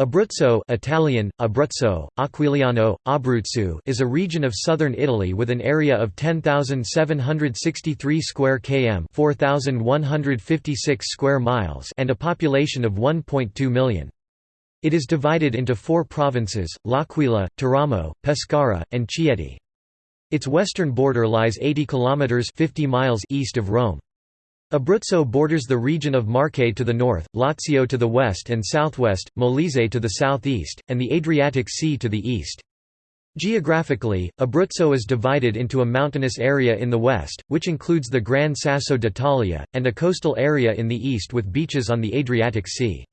Abruzzo Italian, Abruzzo, Aquiliano, Abruzzo is a region of southern Italy with an area of 10,763 square km 4,156 square miles and a population of 1.2 million. It is divided into four provinces, L'Aquila, Teramo, Pescara, and Chieti. Its western border lies 80 kilometers 50 miles east of Rome. Abruzzo borders the region of Marche to the north, Lazio to the west and southwest, Molise to the southeast, and the Adriatic Sea to the east. Geographically, Abruzzo is divided into a mountainous area in the west, which includes the Gran Sasso d'Italia, and a coastal area in the east with beaches on the Adriatic Sea.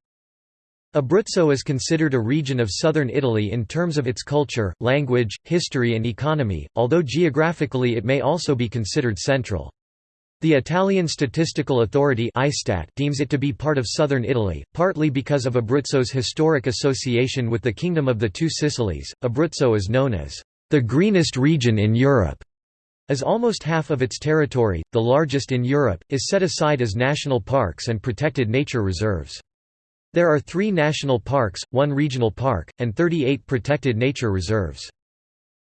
Abruzzo is considered a region of southern Italy in terms of its culture, language, history and economy, although geographically it may also be considered central. The Italian Statistical Authority deems it to be part of southern Italy, partly because of Abruzzo's historic association with the Kingdom of the Two Sicilies. Abruzzo is known as the greenest region in Europe, as almost half of its territory, the largest in Europe, is set aside as national parks and protected nature reserves. There are three national parks, one regional park, and 38 protected nature reserves.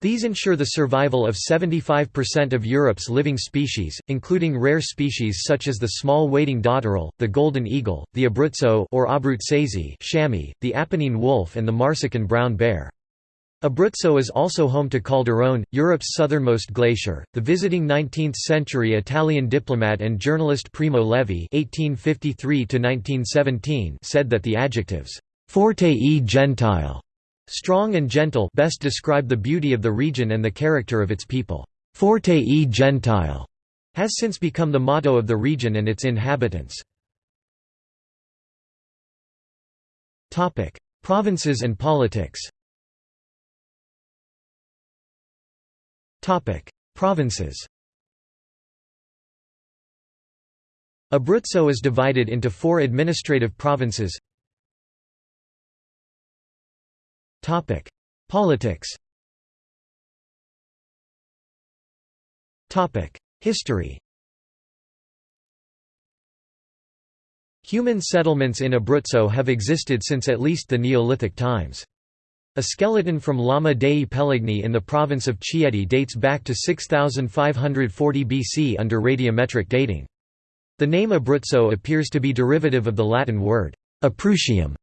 These ensure the survival of 75% of Europe's living species, including rare species such as the small wading dotterel, the golden eagle, the abruzzo or abruzzese chamois, the Apennine wolf and the Marsican brown bear. Abruzzo is also home to Calderone, Europe's southernmost glacier. The visiting 19th-century Italian diplomat and journalist Primo Levi (1853–1917) said that the adjectives "forte e gentile" Strong and gentle best describe the beauty of the region and the character of its people. Forte e gentile has since become the motto of the region and its inhabitants. Provinces and politics Provinces Abruzzo is divided into four administrative provinces Topic: Politics. Topic: History. Human settlements in Abruzzo have existed since at least the Neolithic times. A skeleton from Lama dei Peligni in the province of Chieti dates back to 6540 BC under radiometric dating. The name Abruzzo appears to be derivative of the Latin word «Aprutium»,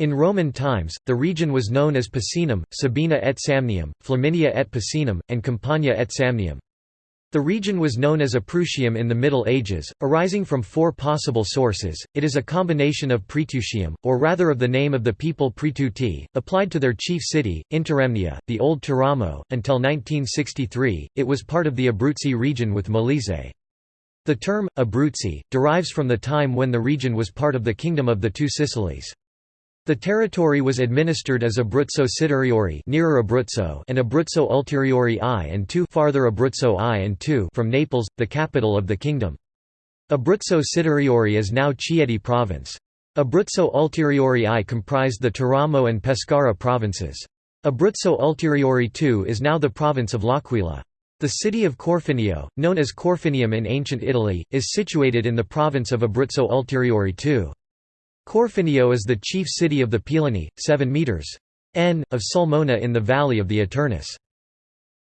in Roman times, the region was known as Picenum, Sabina et Samnium, Flaminia et Picenum, and Campania et Samnium. The region was known as Aprutium in the Middle Ages, arising from four possible sources. It is a combination of Praetutium, or rather of the name of the people Praetuti, applied to their chief city, Interamnia, the old Teramo. Until 1963, it was part of the Abruzzi region with Molise. The term, Abruzzi, derives from the time when the region was part of the Kingdom of the Two Sicilies. The territory was administered as Abruzzo Superiore nearer Abruzzo and Abruzzo Ulteriore I and II farther Abruzzo I and II from Naples, the capital of the kingdom. Abruzzo Superiore is now Chieti province. Abruzzo Ulteriore I comprised the Teramo and Pescara provinces. Abruzzo Ulteriore II is now the province of L'Aquila. The city of Corfinio, known as Corfinium in ancient Italy, is situated in the province of Abruzzo Ulteriore II. Corfinio is the chief city of the Pilani, 7 metres n, of Sulmona in the valley of the Aternus.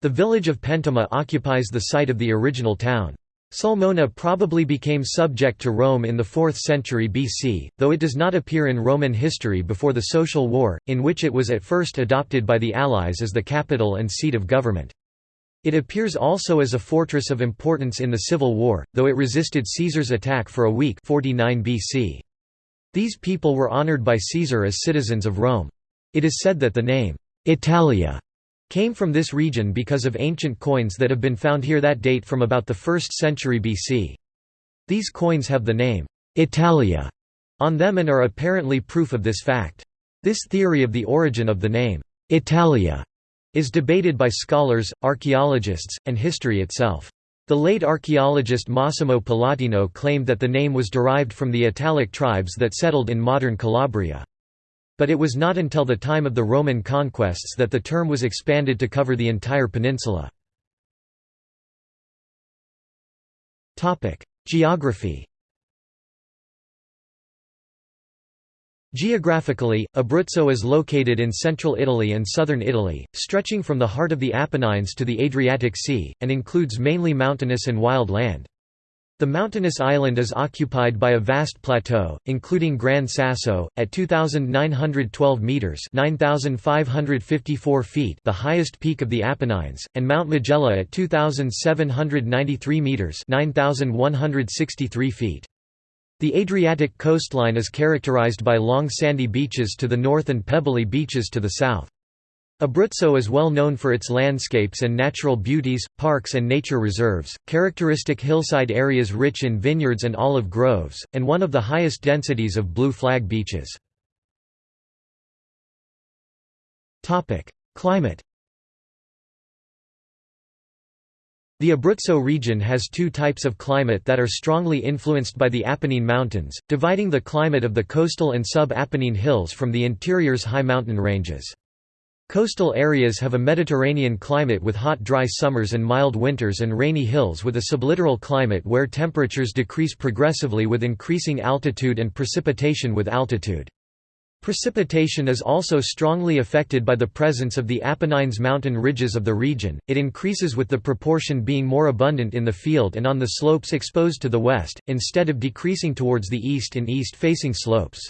The village of Pentima occupies the site of the original town. Sulmona probably became subject to Rome in the 4th century BC, though it does not appear in Roman history before the Social War, in which it was at first adopted by the Allies as the capital and seat of government. It appears also as a fortress of importance in the Civil War, though it resisted Caesar's attack for a week 49 BC. These people were honored by Caesar as citizens of Rome. It is said that the name, Italia, came from this region because of ancient coins that have been found here that date from about the 1st century BC. These coins have the name, Italia, on them and are apparently proof of this fact. This theory of the origin of the name, Italia, is debated by scholars, archaeologists, and history itself. The late archaeologist Massimo Pallottino claimed that the name was derived from the Italic tribes that settled in modern Calabria. But it was not until the time of the Roman conquests that the term was expanded to cover the entire peninsula. Geography Geographically, Abruzzo is located in central Italy and southern Italy, stretching from the heart of the Apennines to the Adriatic Sea, and includes mainly mountainous and wild land. The mountainous island is occupied by a vast plateau, including Gran Sasso, at 2,912 metres 9,554 feet the highest peak of the Apennines, and Mount Majella at 2,793 metres 9,163 feet. The Adriatic coastline is characterized by long sandy beaches to the north and pebbly beaches to the south. Abruzzo is well known for its landscapes and natural beauties, parks and nature reserves, characteristic hillside areas rich in vineyards and olive groves, and one of the highest densities of blue flag beaches. Climate The Abruzzo region has two types of climate that are strongly influenced by the Apennine Mountains, dividing the climate of the coastal and sub-Apennine hills from the interior's high mountain ranges. Coastal areas have a Mediterranean climate with hot dry summers and mild winters and rainy hills with a sublittoral climate where temperatures decrease progressively with increasing altitude and precipitation with altitude. Precipitation is also strongly affected by the presence of the Apennines mountain ridges of the region, it increases with the proportion being more abundant in the field and on the slopes exposed to the west, instead of decreasing towards the east in east-facing slopes.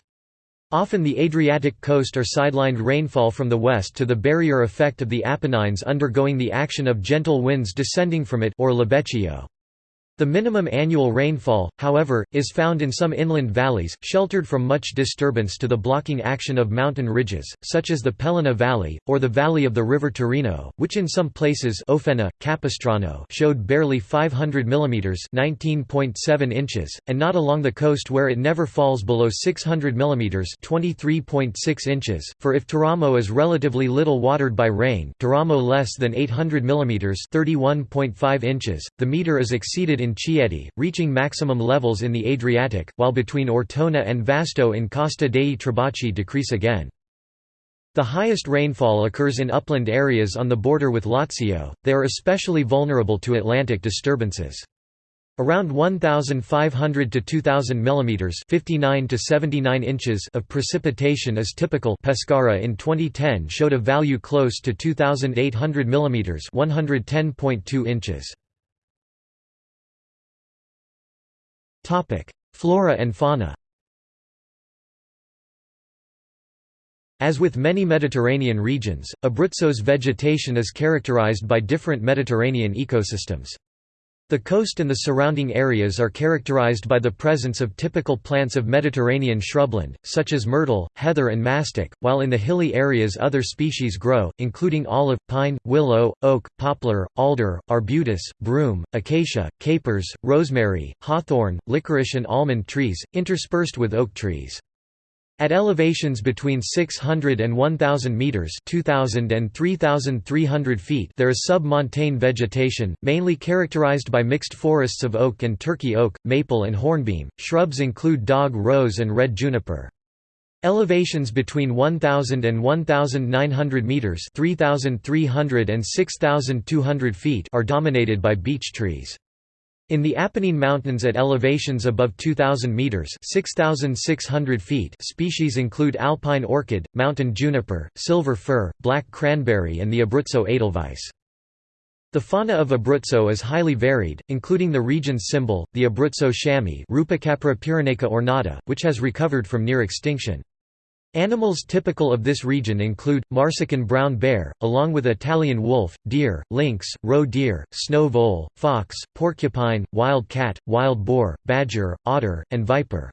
Often the Adriatic coast are sidelined rainfall from the west to the barrier effect of the Apennines undergoing the action of gentle winds descending from it or Libeccio. The minimum annual rainfall, however, is found in some inland valleys, sheltered from much disturbance to the blocking action of mountain ridges, such as the Peligna Valley, or the valley of the river Tirino, which in some places Ofena, Capistrano showed barely 500 mm 19.7 inches, and not along the coast where it never falls below 600 mm 23.6 inches, for if Teramo is relatively little watered by rain Teramo less than 800 mm 31.5 inches, the meter is exceeded in Chieti, reaching maximum levels in the Adriatic, while between Ortona and Vasto in Costa dei Trabocchi decrease again. The highest rainfall occurs in upland areas on the border with Lazio, they are especially vulnerable to Atlantic disturbances. Around 1,500 to 2,000 mm 59 to 79 inches of precipitation is typical Pescara in 2010 showed a value close to 2,800 mm 110.2 inches. Flora and fauna As with many Mediterranean regions, Abruzzo's vegetation is characterized by different Mediterranean ecosystems. The coast and the surrounding areas are characterized by the presence of typical plants of Mediterranean shrubland, such as myrtle, heather and mastic, while in the hilly areas other species grow, including olive, pine, willow, oak, poplar, alder, arbutus, broom, acacia, capers, rosemary, hawthorn, licorice and almond trees, interspersed with oak trees. At elevations between 600 and 1000 meters, 2000 and 3300 feet, there is sub-montane vegetation, mainly characterized by mixed forests of oak and turkey oak, maple and hornbeam. Shrubs include dog rose and red juniper. Elevations between 1000 and 1900 meters, 3300 and 6200 feet are dominated by beech trees. In the Apennine Mountains at elevations above 2,000 metres 6,600 feet species include alpine orchid, mountain juniper, silver fir, black cranberry and the Abruzzo edelweiss. The fauna of Abruzzo is highly varied, including the region's symbol, the Abruzzo chamois ornata, which has recovered from near extinction. Animals typical of this region include, Marsican brown bear, along with Italian wolf, deer, lynx, roe deer, snow vole, fox, porcupine, wild cat, wild boar, badger, otter, and viper.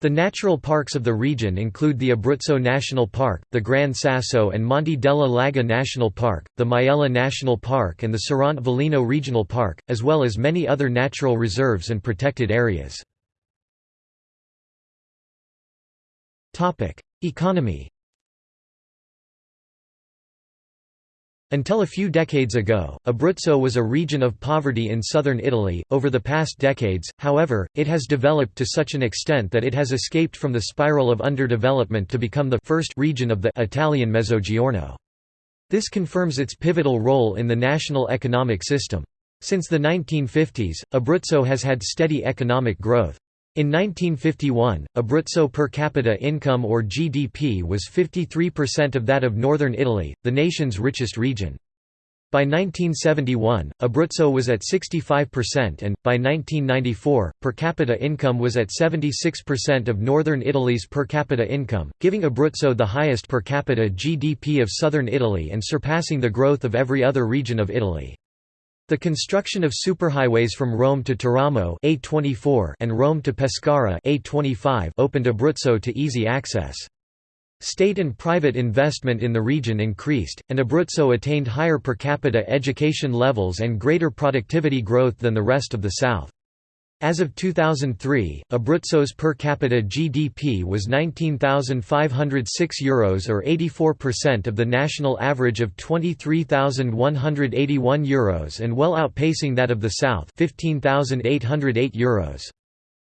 The natural parks of the region include the Abruzzo National Park, the Gran Sasso and Monte della Laga National Park, the Maiella National Park and the Sirente Velino Regional Park, as well as many other natural reserves and protected areas. Economy Until a few decades ago, Abruzzo was a region of poverty in southern Italy. Over the past decades, however, it has developed to such an extent that it has escaped from the spiral of underdevelopment to become the first region of the Italian Mezzogiorno. This confirms its pivotal role in the national economic system. Since the 1950s, Abruzzo has had steady economic growth. In 1951, Abruzzo per capita income or GDP was 53% of that of northern Italy, the nation's richest region. By 1971, Abruzzo was at 65% and, by 1994, per capita income was at 76% of northern Italy's per capita income, giving Abruzzo the highest per capita GDP of southern Italy and surpassing the growth of every other region of Italy. The construction of superhighways from Rome to Teramo A24 and Rome to Pescara A25 opened Abruzzo to easy access. State and private investment in the region increased, and Abruzzo attained higher per capita education levels and greater productivity growth than the rest of the South. As of 2003, Abruzzo's per capita GDP was €19,506 Euros or 84% of the national average of €23,181 Euros and well outpacing that of the South €15,808 Euros.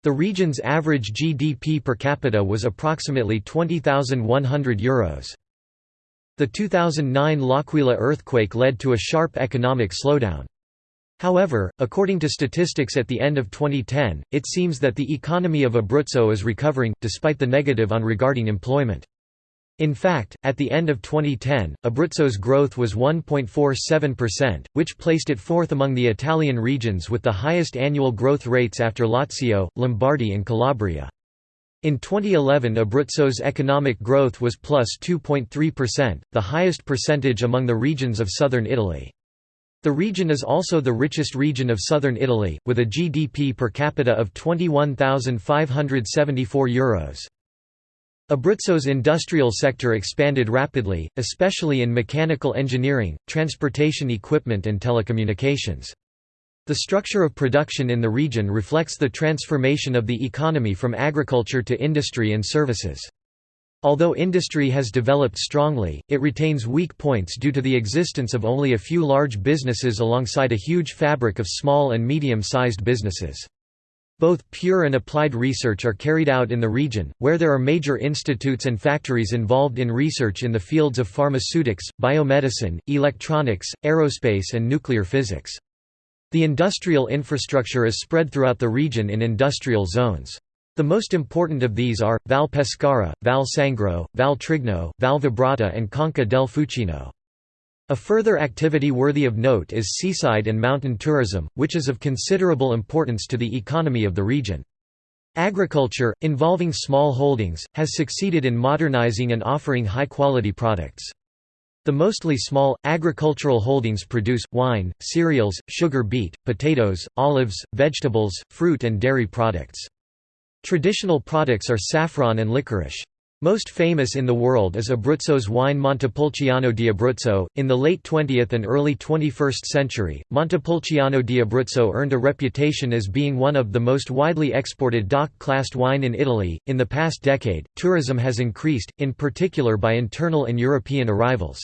The region's average GDP per capita was approximately €20,100. The 2009 L'Aquila earthquake led to a sharp economic slowdown. However, according to statistics at the end of 2010, it seems that the economy of Abruzzo is recovering, despite the negative on regarding employment. In fact, at the end of 2010, Abruzzo's growth was 1.47%, which placed it fourth among the Italian regions with the highest annual growth rates after Lazio, Lombardy and Calabria. In 2011 Abruzzo's economic growth was plus 2.3%, the highest percentage among the regions of southern Italy. The region is also the richest region of southern Italy, with a GDP per capita of €21,574. Abruzzo's industrial sector expanded rapidly, especially in mechanical engineering, transportation equipment and telecommunications. The structure of production in the region reflects the transformation of the economy from agriculture to industry and services. Although industry has developed strongly, it retains weak points due to the existence of only a few large businesses alongside a huge fabric of small and medium-sized businesses. Both pure and applied research are carried out in the region, where there are major institutes and factories involved in research in the fields of pharmaceutics, biomedicine, electronics, aerospace and nuclear physics. The industrial infrastructure is spread throughout the region in industrial zones. The most important of these are, Val Pescara, Val Sangro, Val Trigno, Val Vibrata and Conca del Fucino. A further activity worthy of note is seaside and mountain tourism, which is of considerable importance to the economy of the region. Agriculture, involving small holdings, has succeeded in modernizing and offering high-quality products. The mostly small, agricultural holdings produce, wine, cereals, sugar beet, potatoes, olives, vegetables, fruit and dairy products. Traditional products are saffron and licorice. Most famous in the world is Abruzzo's wine Montepulciano di Abruzzo. In the late 20th and early 21st century, Montepulciano di Abruzzo earned a reputation as being one of the most widely exported DOC-classed wine in Italy. In the past decade, tourism has increased, in particular by internal and European arrivals.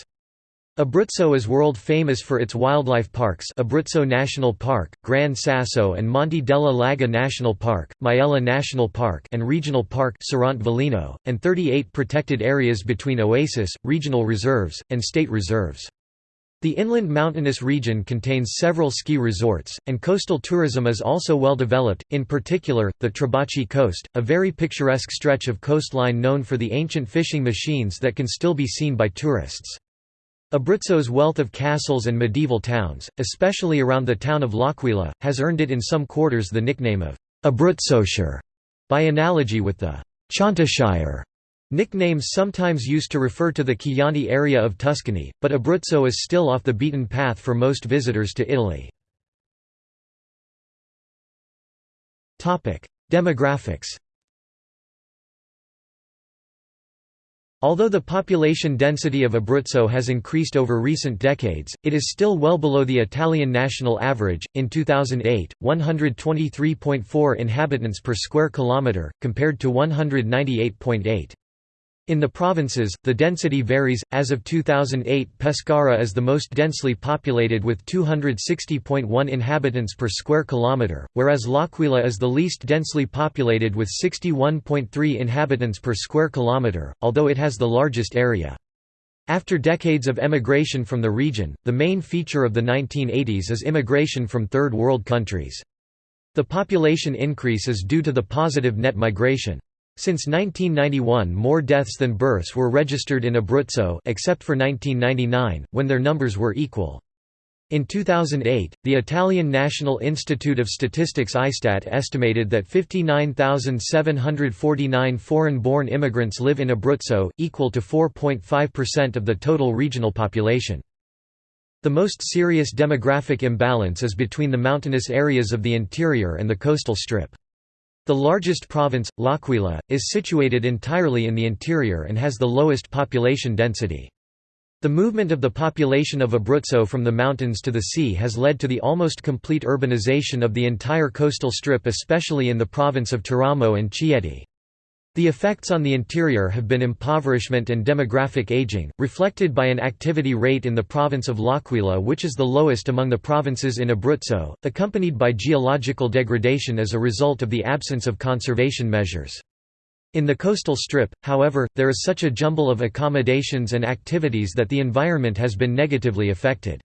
Abruzzo is world famous for its wildlife parks Abruzzo National Park, Gran Sasso and Monte della Laga National Park, Maiella National Park and Regional Park Sirente Velino, and 38 protected areas between oasis, regional reserves, and state reserves. The inland mountainous region contains several ski resorts, and coastal tourism is also well developed, in particular, the Trabocchi Coast, a very picturesque stretch of coastline known for the ancient fishing machines that can still be seen by tourists. Abruzzo's wealth of castles and medieval towns, especially around the town of L'Aquila, has earned it in some quarters the nickname of Abruzzoshire, by analogy with the Chiantishire nicknames sometimes used to refer to the Chianti area of Tuscany, but Abruzzo is still off the beaten path for most visitors to Italy. Demographics Although the population density of Abruzzo has increased over recent decades, it is still well below the Italian national average. In 2008, 123.4 inhabitants per square kilometre, compared to 198.8. In the provinces, the density varies. As of 2008, Pescara is the most densely populated with 260.1 inhabitants per square kilometre, whereas L'Aquila is the least densely populated with 61.3 inhabitants per square kilometre, although it has the largest area. After decades of emigration from the region, the main feature of the 1980s is immigration from Third World countries. The population increase is due to the positive net migration. Since 1991 more deaths than births were registered in Abruzzo except for 1999, when their numbers were equal. In 2008, the Italian National Institute of Statistics ISTAT estimated that 59,749 foreign-born immigrants live in Abruzzo, equal to 4.5% of the total regional population. The most serious demographic imbalance is between the mountainous areas of the interior and the coastal strip. The largest province, L'Aquila, is situated entirely in the interior and has the lowest population density. The movement of the population of Abruzzo from the mountains to the sea has led to the almost complete urbanization of the entire coastal strip especially in the province of Teramo and Chieti. The effects on the interior have been impoverishment and demographic aging, reflected by an activity rate in the province of L'Aquila which is the lowest among the provinces in Abruzzo, accompanied by geological degradation as a result of the absence of conservation measures. In the coastal strip, however, there is such a jumble of accommodations and activities that the environment has been negatively affected.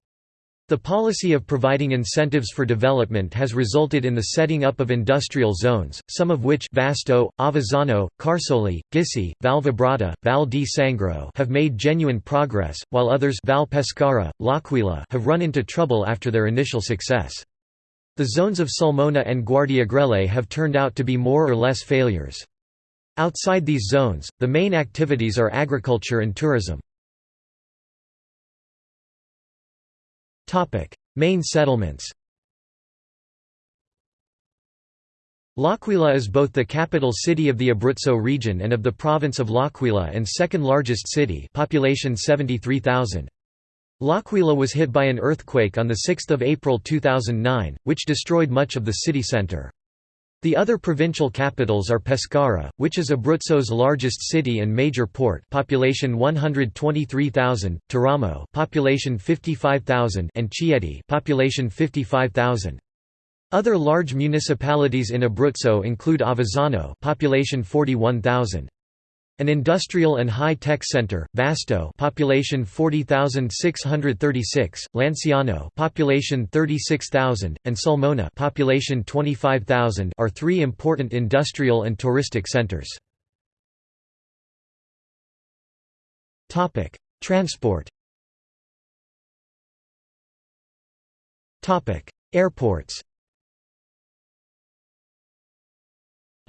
The policy of providing incentives for development has resulted in the setting up of industrial zones, some of which Vasto, Avezzano, Carsoli, Gissi, Valvibrata, Val di Sangro have made genuine progress, while others Val Pescara, L'Aquila have run into trouble after their initial success. The zones of Sulmona and Guardiagrele have turned out to be more or less failures. Outside these zones, the main activities are agriculture and tourism. Main settlements L'Aquila is both the capital city of the Abruzzo region and of the province of L'Aquila and second largest city population 73,000. L'Aquila was hit by an earthquake on 6 April 2009, which destroyed much of the city centre. The other provincial capitals are Pescara, which is Abruzzo's largest city and major port, population 123,000, Teramo, population 55,000, and Chieti, population 55,000. Other large municipalities in Abruzzo include Avezzano, population 41,000. An industrial and high-tech center, Vasto, population 40,636, Lanciano, population 36,000, and Sulmona, population 25,000, are three important industrial and touristic centers. Topic: Transport. Topic: Airports.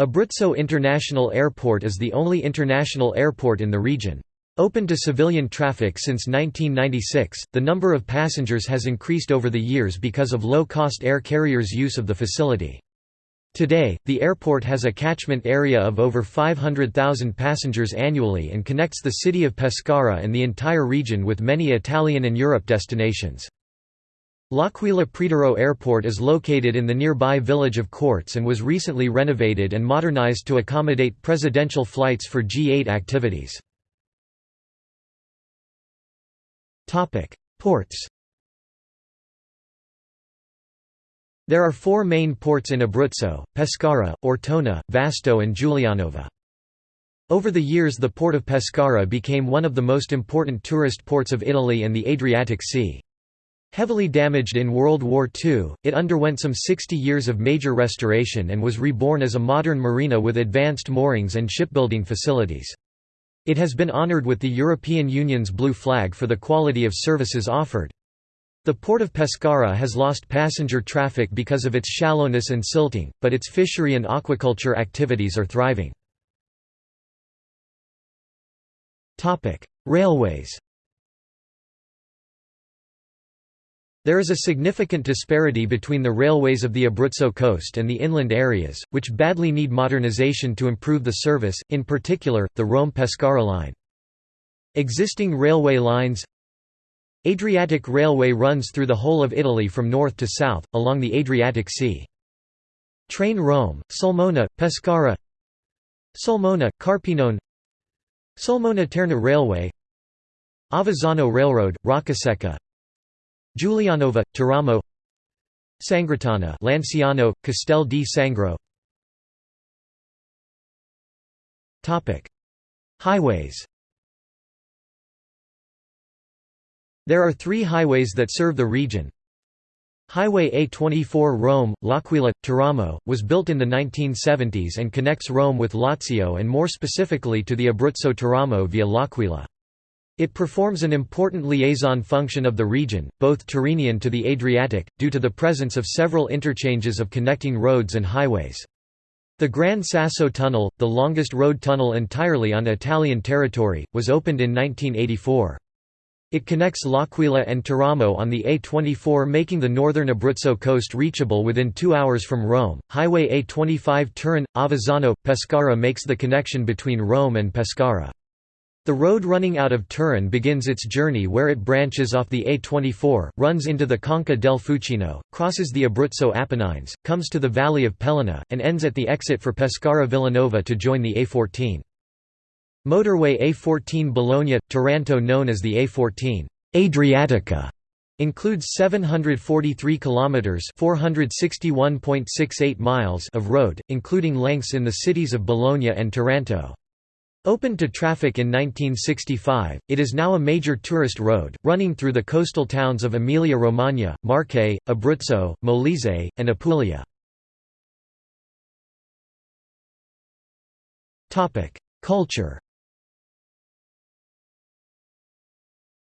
Abruzzo International Airport is the only international airport in the region. Open to civilian traffic since 1996, the number of passengers has increased over the years because of low-cost air carriers' use of the facility. Today, the airport has a catchment area of over 500,000 passengers annually and connects the city of Pescara and the entire region with many Italian and Europe destinations. L'Aquila Preturo Airport is located in the nearby village of Corts and was recently renovated and modernized to accommodate presidential flights for G8 activities. Ports There are four main ports in Abruzzo, Pescara, Ortona, Vasto and Giulianova. Over the years the port of Pescara became one of the most important tourist ports of Italy and the Adriatic Sea. Heavily damaged in World War II, it underwent some 60 years of major restoration and was reborn as a modern marina with advanced moorings and shipbuilding facilities. It has been honored with the European Union's blue flag for the quality of services offered. The port of Pescara has lost passenger traffic because of its shallowness and silting, but its fishery and aquaculture activities are thriving. Railways There is a significant disparity between the railways of the Abruzzo coast and the inland areas, which badly need modernization to improve the service, in particular, the Rome-Pescara line. Existing railway lines Adriatic Railway runs through the whole of Italy from north to south, along the Adriatic Sea. Train Rome, Sulmona, Pescara Sulmona, Carpinone Sulmona-Terni Railway Avezzano Railroad, Roccasecca Giulianova, Teramo Sangritana Lanciano, Castel di Sangro Highways There are three highways that serve the region Highway A24 Rome, L'Aquila, Teramo, was built in the 1970s and connects Rome with Lazio and more specifically to the Abruzzo-Teramo via L'Aquila. It performs an important liaison function of the region, both Tyrrhenian to the Adriatic, due to the presence of several interchanges of connecting roads and highways. The Gran Sasso Tunnel, the longest road tunnel entirely on Italian territory, was opened in 1984. It connects L'Aquila and Teramo on the A24 making the northern Abruzzo coast reachable within two hours from Rome. Highway A25 Turin, Avezzano, Pescara makes the connection between Rome and Pescara. The road running out of Turin begins its journey where it branches off the A24, runs into the Conca del Fucino, crosses the Abruzzo Apennines, comes to the valley of Peligna, and ends at the exit for Pescara Villanova to join the A14. Motorway A14 Bologna-Taranto known as the A14 Adriatica includes 743 kilometers (461.68 miles) of road, including lengths in the cities of Bologna and Taranto. Opened to traffic in 1965, it is now a major tourist road, running through the coastal towns of Emilia-Romagna, Marche, Abruzzo, Molise, and Apulia. Culture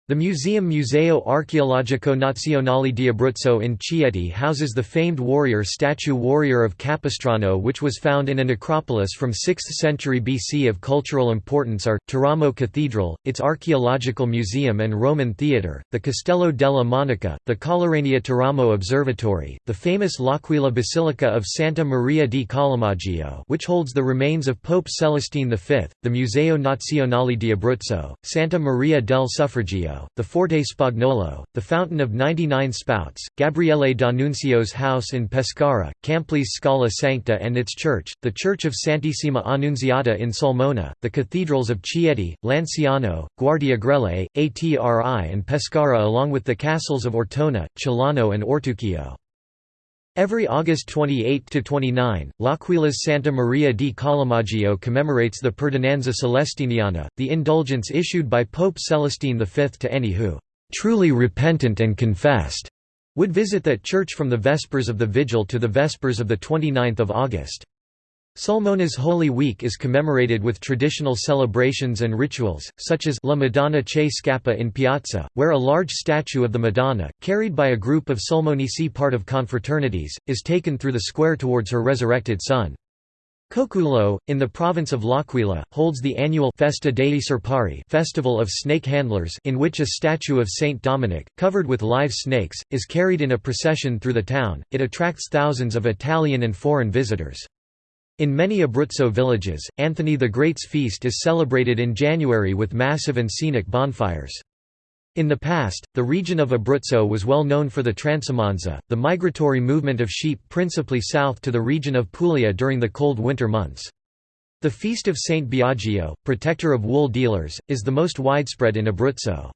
The museum Museo Archeologico Nazionale di Abruzzo in Chieti houses the famed warrior statue Warrior of Capistrano which was found in a necropolis from 6th century BC of cultural importance are, Teramo Cathedral, its archaeological museum and Roman theatre, the Castello della Monica, the Collurania Teramo Observatory, the famous L'Aquila Basilica of Santa Maria di Collamaggio which holds the remains of Pope Celestine V, the Museo Nazionale di Abruzzo, Santa Maria del Suffragio, the Forte Spagnolo, the Fountain of 99 Spouts, Gabriele D'Annunzio's house in Pescara, Campli's Scala Sancta and its church, the Church of Santissima Annunziata in Sulmona, the cathedrals of Chieti, Lanciano, Guardiagrele, Atri and Pescara along with the castles of Ortona, Celano and Ortuccio. Every August 28–29, L'Aquila's Santa Maria di Collamaggio commemorates the Perdonanza Celestiniana, the indulgence issued by Pope Celestine V to any who, "...truly repentant and confessed," would visit that church from the Vespers of the Vigil to the Vespers of 29 August. Sulmona's Holy Week is commemorated with traditional celebrations and rituals, such as La Madonna che scappa in Piazza, where a large statue of the Madonna, carried by a group of Sulmonici part of confraternities, is taken through the square towards her resurrected son. Cocullo, in the province of L'Aquila, holds the annual Festa dei Serpari festival of snake handlers in which a statue of Saint Dominic, covered with live snakes, is carried in a procession through the town. It attracts thousands of Italian and foreign visitors. In many Abruzzo villages, Anthony the Great's feast is celebrated in January with massive and scenic bonfires. In the past, the region of Abruzzo was well known for the transumanza, the migratory movement of sheep principally south to the region of Puglia during the cold winter months. The feast of Saint Biagio, protector of wool dealers, is the most widespread in Abruzzo.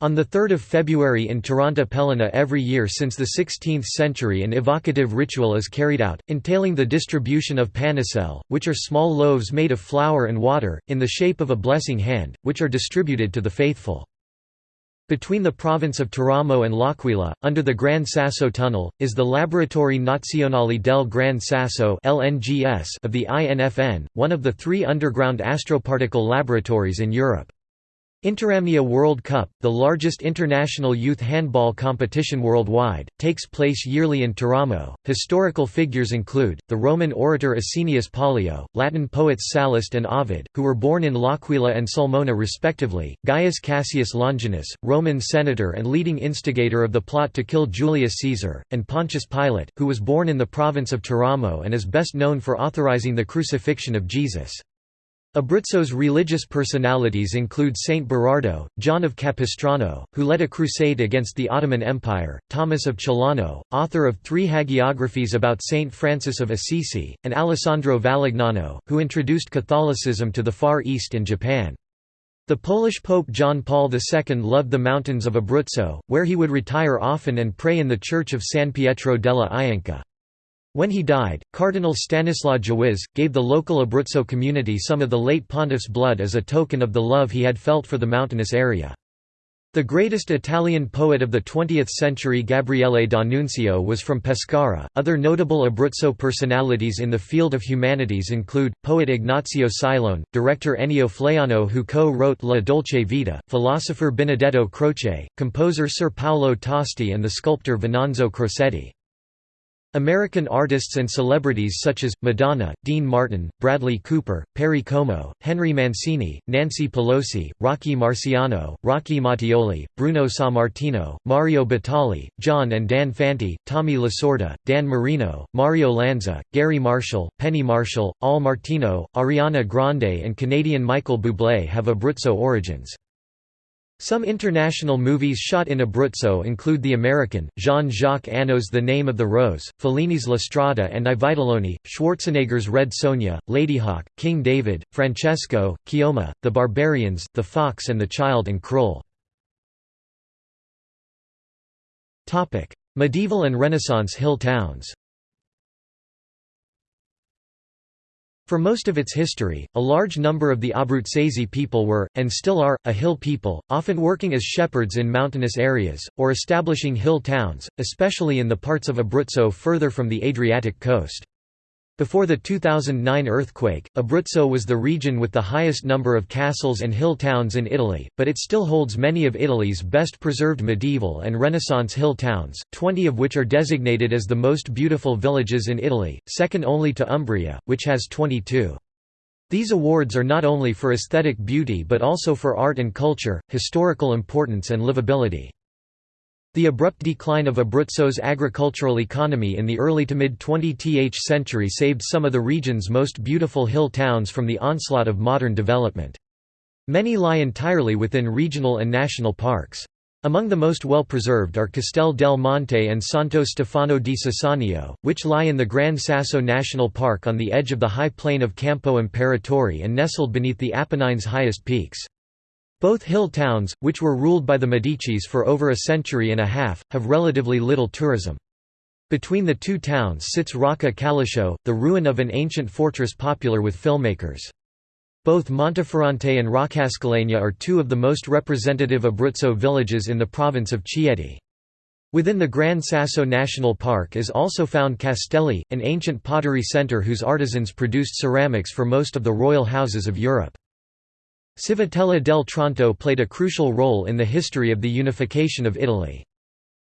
On 3 February in Taranta Peligna every year since the 16th century an evocative ritual is carried out, entailing the distribution of panicelle, which are small loaves made of flour and water, in the shape of a blessing hand, which are distributed to the faithful. Between the province of Teramo and L'Aquila, under the Gran Sasso Tunnel, is the Laboratori Nazionali del Gran Sasso of the INFN, one of the three underground astroparticle laboratories in Europe. Interamnia World Cup, the largest international youth handball competition worldwide, takes place yearly in Teramo. Historical figures include the Roman orator Asinius Pollio, Latin poets Sallust and Ovid, who were born in L'Aquila and Sulmona respectively, Gaius Cassius Longinus, Roman senator and leading instigator of the plot to kill Julius Caesar, and Pontius Pilate, who was born in the province of Teramo and is best known for authorizing the crucifixion of Jesus. Abruzzo's religious personalities include Saint Berardo, John of Capistrano, who led a crusade against the Ottoman Empire, Thomas of Celano, author of three hagiographies about Saint Francis of Assisi, and Alessandro Valignano, who introduced Catholicism to the Far East and Japan. The Polish Pope John Paul II loved the mountains of Abruzzo, where he would retire often and pray in the church of San Pietro della Ianca. When he died, Cardinal Stanislaw Dziwisz, gave the local Abruzzo community some of the late pontiff's blood as a token of the love he had felt for the mountainous area. The greatest Italian poet of the 20th century Gabriele D'Annunzio was from Pescara. Other notable Abruzzo personalities in the field of humanities include poet Ignazio Silone, director Ennio Flaiano who co-wrote La Dolce Vita, philosopher Benedetto Croce, composer Sir Paolo Tosti and the sculptor Venanzo Crosetti. American artists and celebrities such as, Madonna, Dean Martin, Bradley Cooper, Perry Como, Henry Mancini, Nancy Pelosi, Rocky Marciano, Rocky Mattioli, Bruno Sammartino, Mario Batali, John and Dan Fante, Tommy Lasorda, Dan Marino, Mario Lanza, Garry Marshall, Penny Marshall, Al Martino, Ariana Grande and Canadian Michael Bublé have Abruzzo origins. Some international movies shot in Abruzzo include The American, Jean-Jacques Annaud's The Name of the Rose, Fellini's La Strada and I Vitelloni, Schwarzenegger's Red Sonja, Ladyhawke, King David, Francesco, Keoma, The Barbarians, The Fox and the Child and Krull. Medieval and Renaissance hill towns For most of its history, a large number of the Abruzzese people were, and still are, a hill people, often working as shepherds in mountainous areas, or establishing hill towns, especially in the parts of Abruzzo further from the Adriatic coast. Before the 2009 earthquake, Abruzzo was the region with the highest number of castles and hill towns in Italy, but it still holds many of Italy's best preserved medieval and Renaissance hill towns, 20 of which are designated as the most beautiful villages in Italy, second only to Umbria, which has 22. These awards are not only for aesthetic beauty but also for art and culture, historical importance and livability. The abrupt decline of Abruzzo's agricultural economy in the early to mid-20th century saved some of the region's most beautiful hill towns from the onslaught of modern development. Many lie entirely within regional and national parks. Among the most well-preserved are Castel del Monte and Santo Stefano di Sassanio, which lie in the Gran Sasso National Park on the edge of the high plain of Campo Imperatore and nestled beneath the Apennines' highest peaks. Both hill towns, which were ruled by the Medicis for over a century and a half, have relatively little tourism. Between the two towns sits Rocca Calascio, the ruin of an ancient fortress popular with filmmakers. Both Monteferrante and Roccascalegna are two of the most representative Abruzzo villages in the province of Chieti. Within the Gran Sasso National Park is also found Castelli, an ancient pottery centre whose artisans produced ceramics for most of the royal houses of Europe. Civitella del Tronto played a crucial role in the history of the unification of Italy.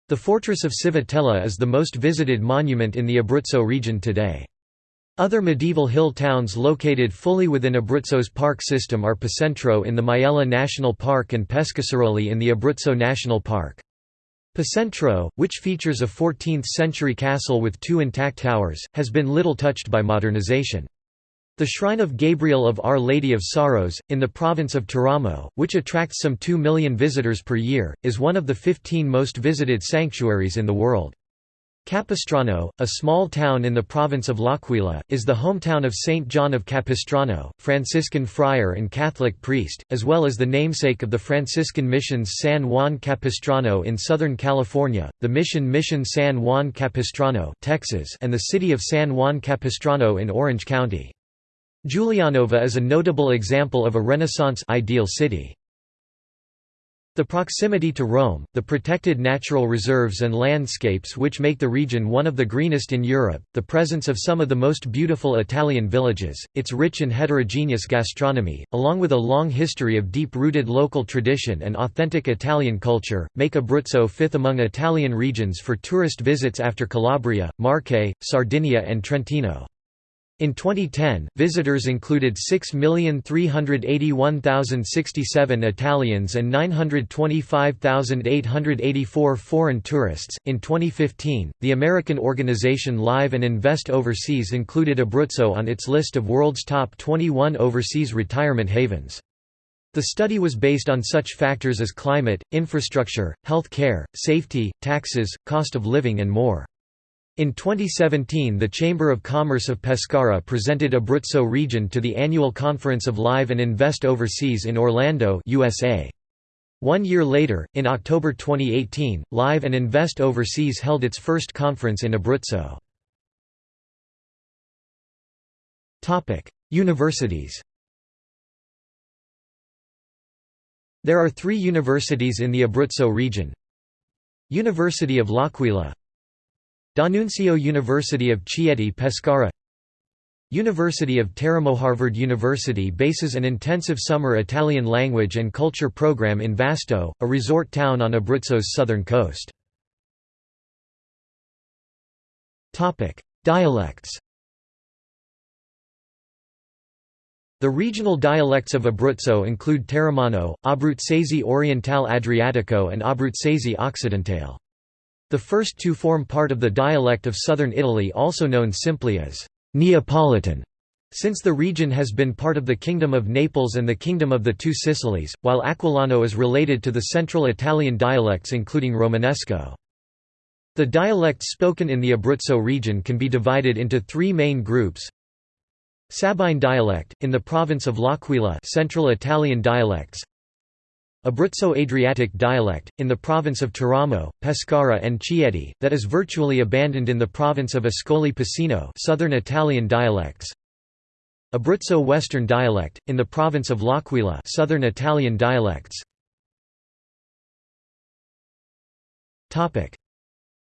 The fortress of Civitella is the most visited monument in the Abruzzo region today. Other medieval hill towns located fully within Abruzzo's park system are Pacentro in the Maiella National Park and Pescasseroli in the Abruzzo National Park. Pacentro, which features a 14th-century castle with two intact towers, has been little touched by modernization. The shrine of Gabriel of Our Lady of Sorrows, in the province of Teramo, which attracts some 2 million visitors per year, is one of the 15 most visited sanctuaries in the world. Capistrano, a small town in the province of L'Aquila, is the hometown of Saint John of Capistrano, Franciscan friar and Catholic priest, as well as the namesake of the Franciscan missions San Juan Capistrano in Southern California, the mission Mission San Juan Capistrano Texas, and the city of San Juan Capistrano in Orange County. Giulianova is a notable example of a Renaissance ideal city. The proximity to Rome, the protected natural reserves and landscapes which make the region one of the greenest in Europe, the presence of some of the most beautiful Italian villages, its rich and heterogeneous gastronomy, along with a long history of deep-rooted local tradition and authentic Italian culture, make Abruzzo fifth among Italian regions for tourist visits after Calabria, Marche, Sardinia and Trentino. In 2010, visitors included 6,381,067 Italians and 925,884 foreign tourists. In 2015, the American organization Live and Invest Overseas included Abruzzo on its list of world's top 21 overseas retirement havens. The study was based on such factors as climate, infrastructure, health care, safety, taxes, cost of living and more. In 2017 the Chamber of Commerce of Pescara presented Abruzzo region to the annual conference of Live and Invest Overseas in Orlando USA. One year later, in October 2018, Live and Invest Overseas held its first conference in Abruzzo. Universities There are three universities in the Abruzzo region University of L'Aquila D'Annunzio University of Chieti Pescara University of Teramo Harvard University bases an intensive summer Italian language and culture program in Vasto, a resort town on Abruzzo's southern coast. Topic: Dialects The regional dialects of Abruzzo include Teramano, Abruzzese Oriental Adriatico and Abruzzese Occidentale. The first two form part of the dialect of southern Italy also known simply as Neapolitan, since the region has been part of the Kingdom of Naples and the Kingdom of the Two Sicilies, while Aquilano is related to the central Italian dialects including Romanesco. The dialects spoken in the Abruzzo region can be divided into three main groups. Sabine dialect, in the province of L'Aquila Central Italian dialects Abruzzo-Adriatic dialect, in the province of Teramo, Pescara and Chieti, that is virtually abandoned in the province of Ascoli Piceno southern Italian dialects. Abruzzo Western dialect, in the province of L'Aquila southern Italian dialects.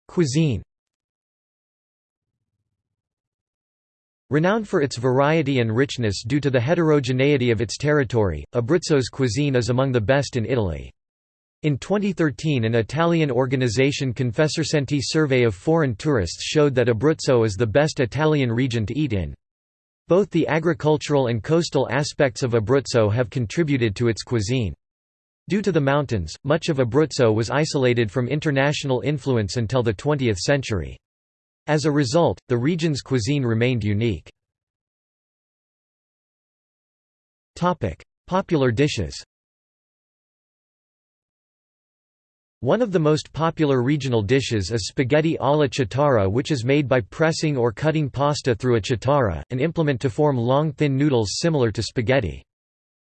Cuisine Renowned for its variety and richness due to the heterogeneity of its territory, Abruzzo's cuisine is among the best in Italy. In 2013 an Italian organization Confesercenti survey of foreign tourists showed that Abruzzo is the best Italian region to eat in. Both the agricultural and coastal aspects of Abruzzo have contributed to its cuisine. Due to the mountains, much of Abruzzo was isolated from international influence until the 20th century. As a result, the region's cuisine remained unique. Popular dishes One of the most popular regional dishes is spaghetti alla chitarra which is made by pressing or cutting pasta through a chitarra, an implement to form long thin noodles similar to spaghetti.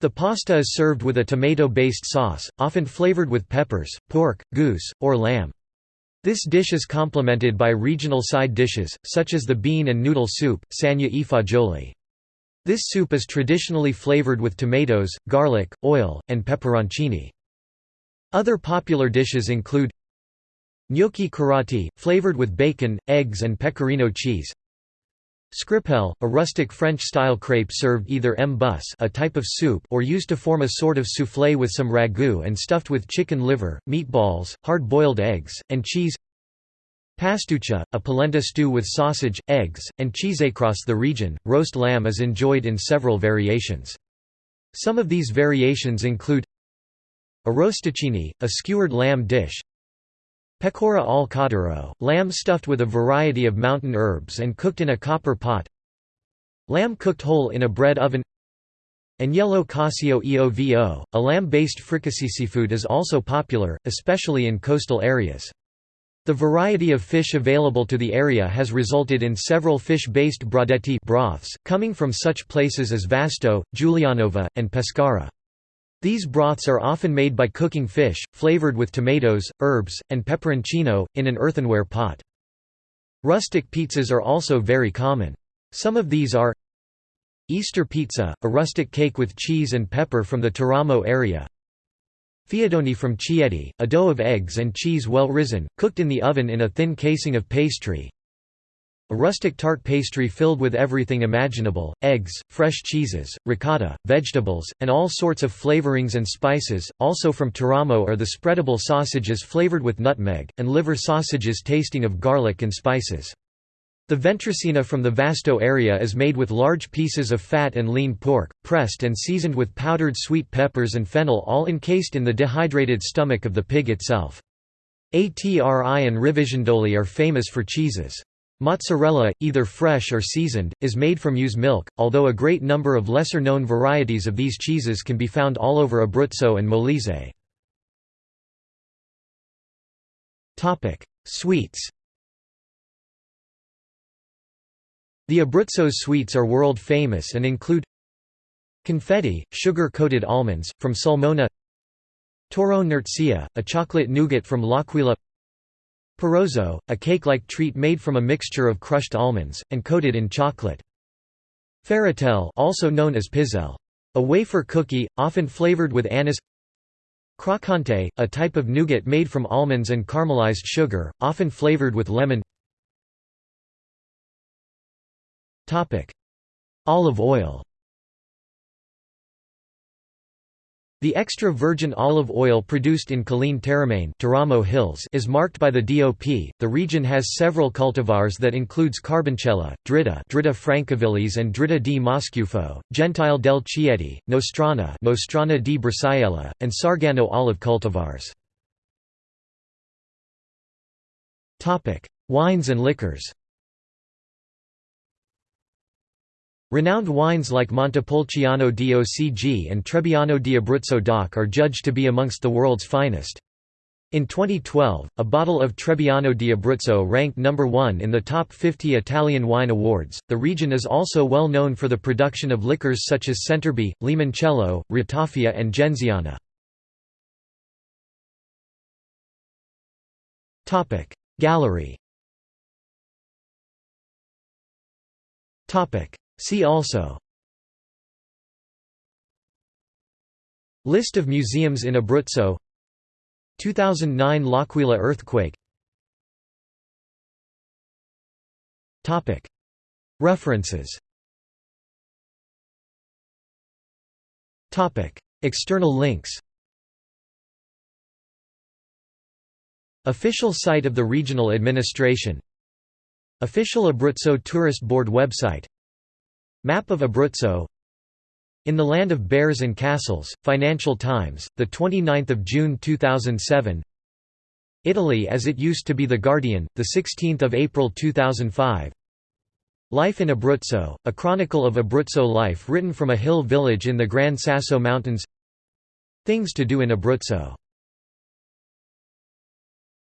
The pasta is served with a tomato-based sauce, often flavored with peppers, pork, goose, or lamb. This dish is complemented by regional side dishes, such as the bean and noodle soup, sagna e. This soup is traditionally flavored with tomatoes, garlic, oil, and pepperoncini. Other popular dishes include gnocchi carrati, flavored with bacon, eggs and pecorino cheese Scrippelle, a rustic French-style crepe served either m-bus a type of soup or used to form a sort of soufflé with some ragu and stuffed with chicken liver, meatballs, hard-boiled eggs, and cheese Pastuccia, a polenta stew with sausage, eggs, and cheese across the region. Roast lamb is enjoyed in several variations. Some of these variations include a Arrosticini, a skewered lamb dish Pecora al cotturo, lamb stuffed with a variety of mountain herbs and cooked in a copper pot Lamb cooked whole in a bread oven Agnello cacio eovo, a lamb-based fricassee seafood is also popular, especially in coastal areas. The variety of fish available to the area has resulted in several fish-based brodetti broths, coming from such places as Vasto, Giulianova, and Pescara. These broths are often made by cooking fish, flavored with tomatoes, herbs, and peperoncino, in an earthenware pot. Rustic pizzas are also very common. Some of these are Easter pizza, a rustic cake with cheese and pepper from the Teramo area Fiadoni from Chieti, a dough of eggs and cheese well risen, cooked in the oven in a thin casing of pastry a rustic tart pastry filled with everything imaginable, eggs, fresh cheeses, ricotta, vegetables, and all sorts of flavorings and spices. Also from Teramo are the spreadable sausages flavored with nutmeg, and liver sausages tasting of garlic and spices. The ventricina from the Vasto area is made with large pieces of fat and lean pork, pressed and seasoned with powdered sweet peppers and fennel all encased in the dehydrated stomach of the pig itself. Atri and Rivisondoli are famous for cheeses. Mozzarella, either fresh or seasoned, is made from ewe's milk, although a great number of lesser-known varieties of these cheeses can be found all over Abruzzo and Molise. Sweets The Abruzzo's sweets are world famous and include Confetti, sugar-coated almonds, from Sulmona Torrone Nurzia, a chocolate nougat from L'Aquila Parozzo, a cake-like treat made from a mixture of crushed almonds, and coated in chocolate. Ferratelle also known as pizzelle. A wafer cookie, often flavored with anise Crocante, a type of nougat made from almonds and caramelized sugar, often flavored with lemon Olive oil The extra virgin olive oil produced in Colline Teramane Hills is marked by the DOP. The region has several cultivars that includes Carboncella, Dritta, Dritta francavilles and Dritta di Moscufo, Gentile del Chieti, Nostrana, Nostrana di Brasiella, and Sargano olive cultivars. Topic: Wines and liquors. Renowned wines like Montepulciano DOCG and Trebbiano di Abruzzo DOC are judged to be amongst the world's finest. In 2012, a bottle of Trebbiano di Abruzzo ranked number 1 in the top 50 Italian wine awards. The region is also well known for the production of liquors such as Centerbe, Limoncello, Ratafia, and Genziana. Topic Gallery. Topic See also List of museums in Abruzzo 2009 L'Aquila earthquake References External links Official site of the regional administration Official Abruzzo Tourist Board website Map of Abruzzo. In the Land of Bears and Castles, Financial Times, 29 June 2007 Italy as it used to be The Guardian, 16 April 2005 Life in Abruzzo, a chronicle of Abruzzo life written from a hill village in the Gran Sasso Mountains. Things to do in Abruzzo